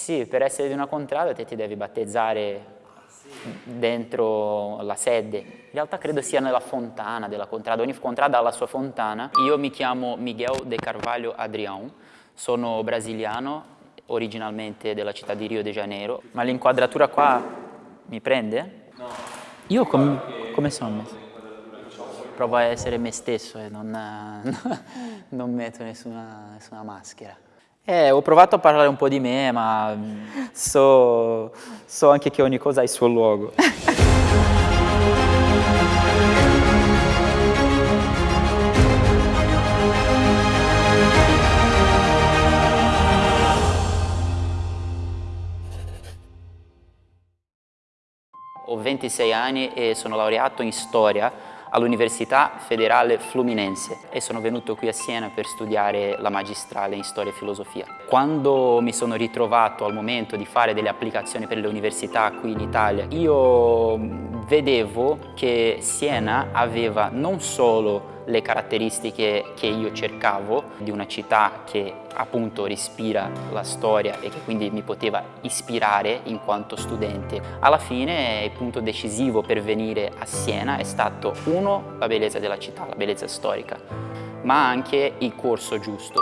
sì, per essere di una contrada te ti devi battezzare dentro la sede. In realtà credo sia nella fontana della contrada, ogni contrada ha la sua fontana. Io mi chiamo Miguel de Carvalho Adrião, sono brasiliano, originalmente della città di Rio de Janeiro, ma l'inquadratura qua mi prende? No. Io com come sono? Provo a essere me stesso e non, non metto nessuna, nessuna maschera. Eh, ho provato a parlare un po' di me, ma so, so anche che ogni cosa ha il suo luogo. Ho 26 anni e sono laureato in storia all'Università Federale Fluminense e sono venuto qui a Siena per studiare la magistrale in storia e filosofia. Quando mi sono ritrovato al momento di fare delle applicazioni per le università qui in Italia, io vedevo che Siena aveva non solo le caratteristiche che io cercavo di una città che appunto respira la storia e che quindi mi poteva ispirare in quanto studente. Alla fine il punto decisivo per venire a Siena è stato uno, la bellezza della città, la bellezza storica, ma anche il corso giusto.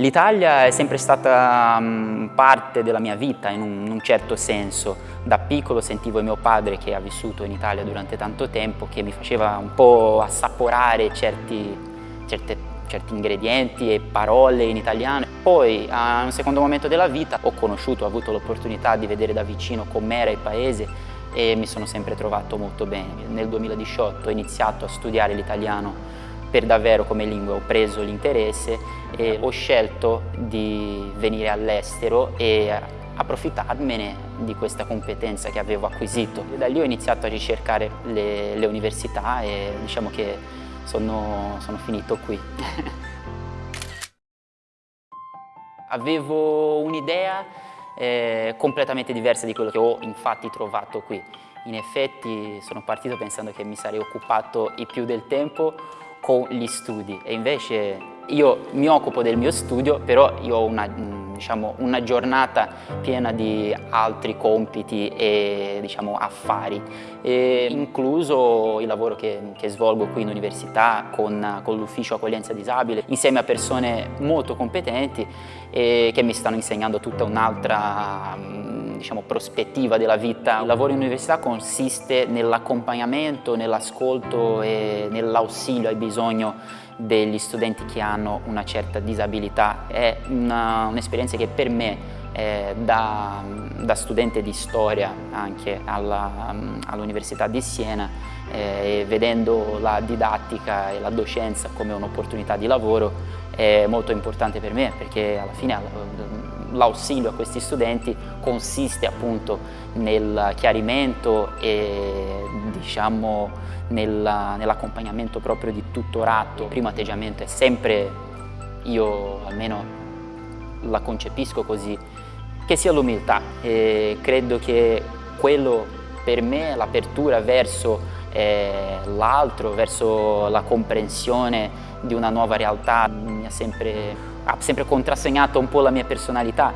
L'Italia è sempre stata um, parte della mia vita in un, in un, certo senso. Da piccolo sentivo mio padre che ha vissuto in Italia durante tanto tempo che mi faceva un po' assaporare certi, certe, certi ingredienti e parole in italiano. Poi a un secondo momento della vita ho conosciuto, ho avuto l'opportunità di vedere da vicino com'era il paese e mi sono sempre trovato molto bene. Nel 2018 ho iniziato a studiare l'italiano per davvero come lingua, ho preso l'interesse e ho scelto di venire all'estero e approfittarmene di questa competenza che avevo acquisito. Da lì ho iniziato a ricercare le, le università e diciamo che sono, sono finito qui. avevo un'idea eh, completamente diversa di quello che ho infatti trovato qui. In effetti sono partito pensando che mi sarei occupato il più del tempo con gli studi. E invece io mi occupo del mio studio, però io ho una, diciamo, una giornata piena di altri compiti e diciamo, affari, e incluso il lavoro che, che, svolgo qui in università con, con l'ufficio accoglienza disabile, insieme a persone molto competenti che mi stanno insegnando tutta un'altra diciamo, prospettiva della vita. Il lavoro in università consiste nell'accompagnamento, nell'ascolto e nell'ausilio ai bisogni degli studenti che hanno una certa disabilità. È un'esperienza un che per me eh, da, da, studente di storia anche all'Università all di Siena eh, vedendo la didattica e la docenza come un'opportunità di lavoro è molto importante per me perché alla fine l'ausilio a questi studenti consiste appunto nel chiarimento e diciamo nell'accompagnamento nell proprio di tutorato. Il primo atteggiamento è sempre, io almeno la concepisco così, che sia l'umiltà credo che quello per me l'apertura verso eh, l'altro, verso la comprensione di una nuova realtà mi ha sempre, ha sempre contrassegnato un po' la mia personalità.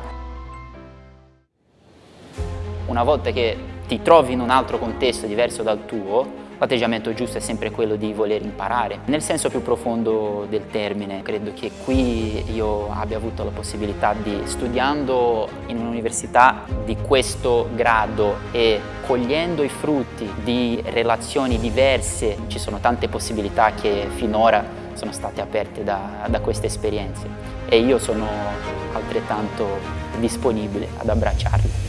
Una volta che ti trovi in un altro contesto diverso dal tuo, l'atteggiamento giusto è sempre quello di voler imparare. Nel senso più profondo del termine, credo che qui io abbia avuto la possibilità di, studiando in un'università di questo grado e cogliendo i frutti di relazioni diverse, ci sono tante possibilità che finora sono state aperte da, da queste esperienze e io sono altrettanto disponibile ad abbracciarle.